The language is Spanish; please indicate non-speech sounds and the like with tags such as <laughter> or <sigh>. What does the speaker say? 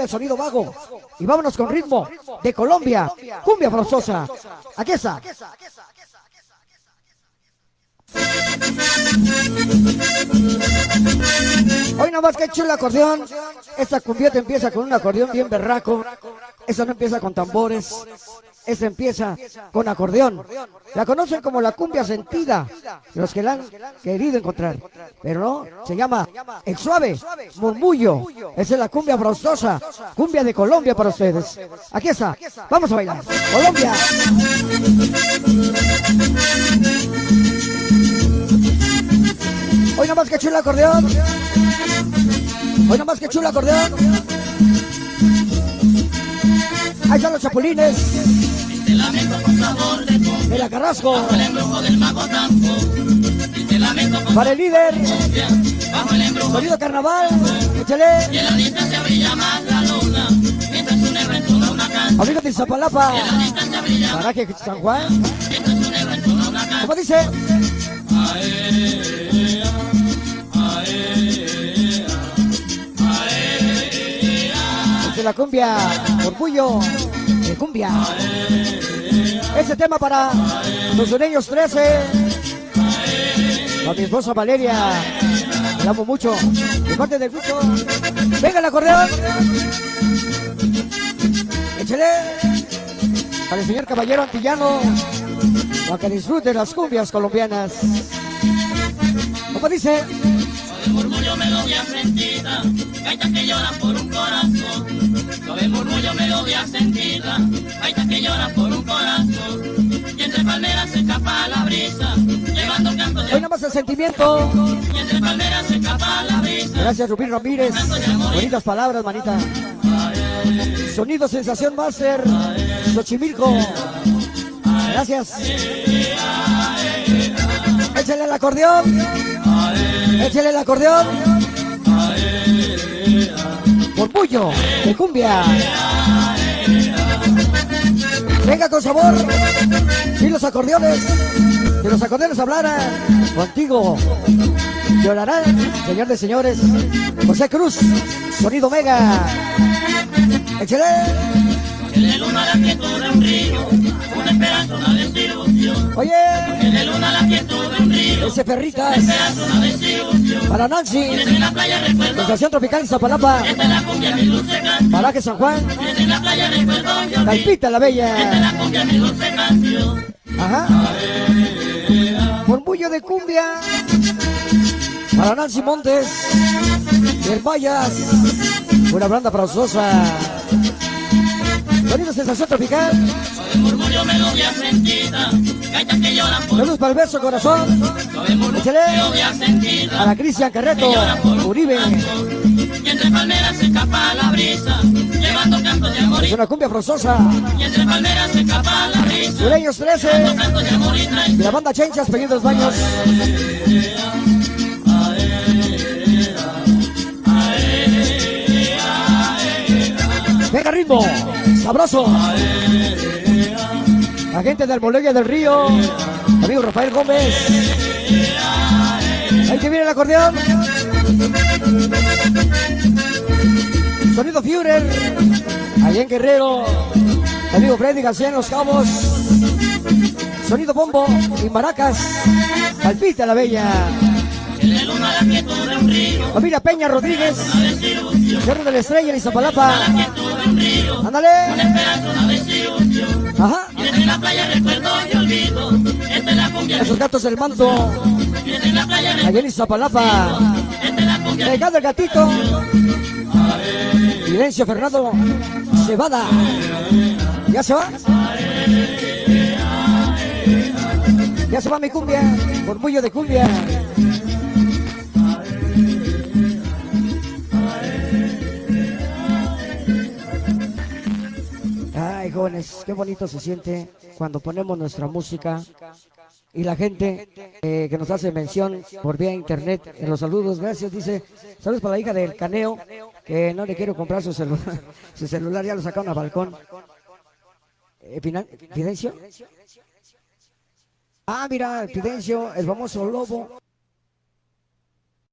el sonido vago. Y vámonos con ritmo de Colombia, cumbia forzosa. Aquí está. Hoy nomás que chula acordeón. Esta cumbieta empieza con un acordeón bien berraco. Esa no empieza con tambores. Esa empieza con acordeón. La conocen como la cumbia sentida, los que la han querido encontrar. Pero no, se llama el suave murmullo. Esa es la cumbia frostosa, cumbia de Colombia para ustedes. Aquí está, vamos a bailar. Colombia. Hoy nomás que chula acordeón. Hoy nomás que chula acordeón. Están los chapulines. De la Carrasco. Para el líder. Sonido carnaval. Échale. Amigos de Zapalapa. Paraje San Juan. ¿Cómo dice? de la cumbia, orgullo de cumbia. Ese tema para los sureños 13. A mi esposa Valeria, la amo mucho. De parte del grupo. Venga el acordeón. Échale. Para el señor caballero antillano. Para que disfrute las cumbias colombianas. Como dice. murmullo melodía sentida, gaitas que lloran por un corazón. Suave murmullo melodía sentida, gaitas sentimiento. Y. Gracias Rubín Ramírez. Bonitas palabras, manita. Sonido Sensación Master. Xochimilco. Gracias. Échale el acordeón. Échale el acordeón. Orgullo de cumbia. Venga con sabor. Si los acordeones, si los acordeones hablaran contigo, llorarán, señor de señores. José Cruz, sonido mega. En la luna la quietud de un río, una esperanza, una desilusión. Oye, la luna la quietud de un río, ese perritas. esperanza, una desilusión. Para Nancy, En la playa recuerdo, Estación Tropical Zapalapa, esta es la cumbia mi dulce canción. Paraje San Juan, la playa recuerdo yo vi, Caipita la Bella. la cumbia mi dulce canción. Ajá. Murmullo de cumbia. Para Nancy Montes, Hermayas, una banda frozosa. Sonido Sensación Tropical. Suave murmullo melodía para el beso corazón. Suave murmullo Para Cristian Carreto, Uribe. Es una cumbia frozosa. y entre palmeras se escapa la brisa, Sureños 13. cantos de amor y la banda Chenchas, Peñidos Baños. Venga ritmo, sabroso. La gente de Almoleya del Río, amigo Rafael Gómez. Ahí que viene el acordeón. Sonido Führer, allá Guerrero. Amigo Freddy García en Los Cabos. Sonido bombo y maracas. Palpita la bella. Familia Peña Rodríguez. Cerro de la Estrella en río, Ándale. Ajá. Esos gatos del manto. Allá en Pegado el gatito. Silencio Fernando. ¿Ya se va? Ya se va mi cumbia. Murmullo de cumbia. Ay, jóvenes, qué bonito se siente cuando ponemos nuestra música y la gente eh, que nos hace mención por vía internet en los saludos, gracias, dice, saludos para la hija del Caneo, que no le quiero comprar su celular, <laughs> su celular ya lo sacaron al balcón. Eh, ¿Fidencio? Ah, mira, Fidencio, el famoso lobo.